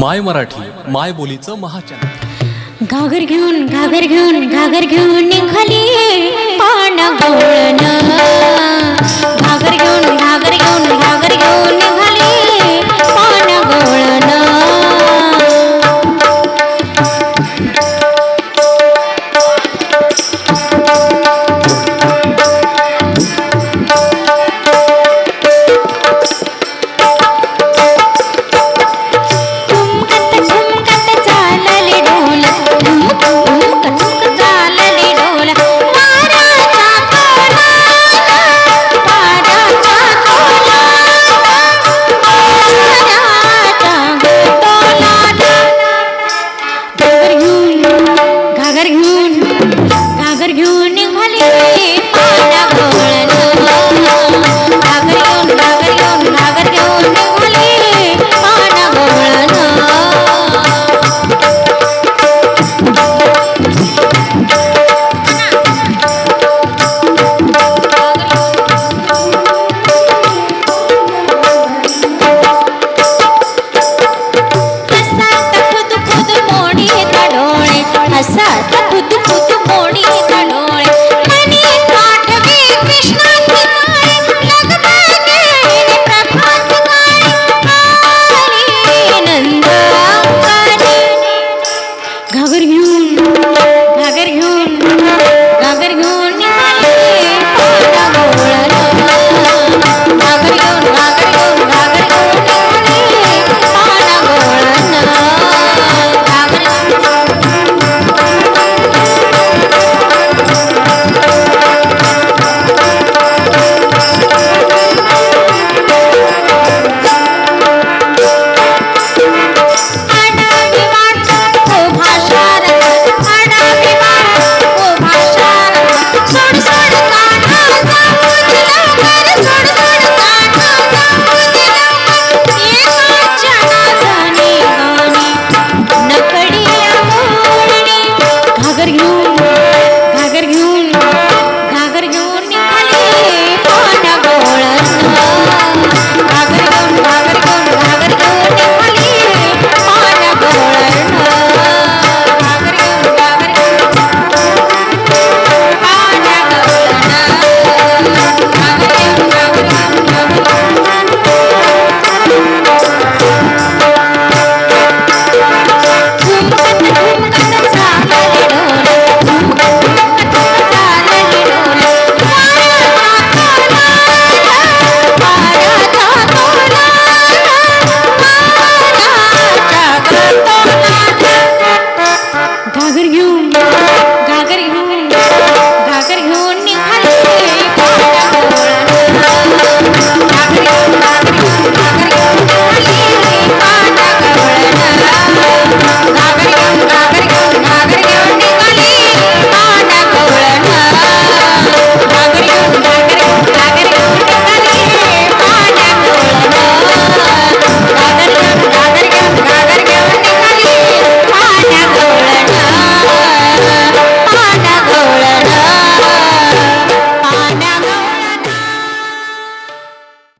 माय मराठी माय बोलीचं महाचॅनल. घागर घेऊन घागर घेऊन घागर घेऊन निघाली